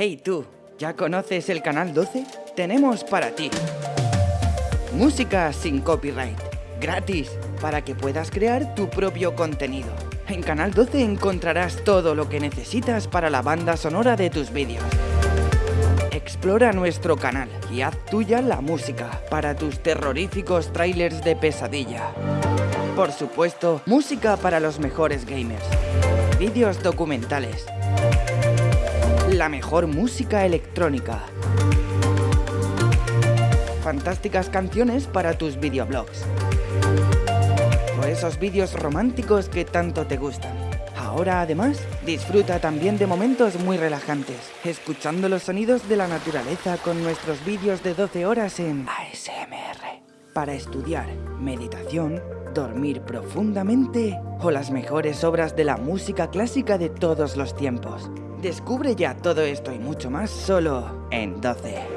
Hey tú, ¿ya conoces el canal 12? Tenemos para ti música sin copyright, gratis, para que puedas crear tu propio contenido. En Canal 12 encontrarás todo lo que necesitas para la banda sonora de tus vídeos. Explora nuestro canal y haz tuya la música para tus terroríficos trailers de pesadilla. Por supuesto, música para los mejores gamers. Vídeos documentales. La mejor música electrónica. Fantásticas canciones para tus videoblogs. O esos vídeos románticos que tanto te gustan. Ahora además, disfruta también de momentos muy relajantes, escuchando los sonidos de la naturaleza con nuestros vídeos de 12 horas en ASMR. Para estudiar, meditación, dormir profundamente o las mejores obras de la música clásica de todos los tiempos. Descubre ya todo esto y mucho más solo en 12.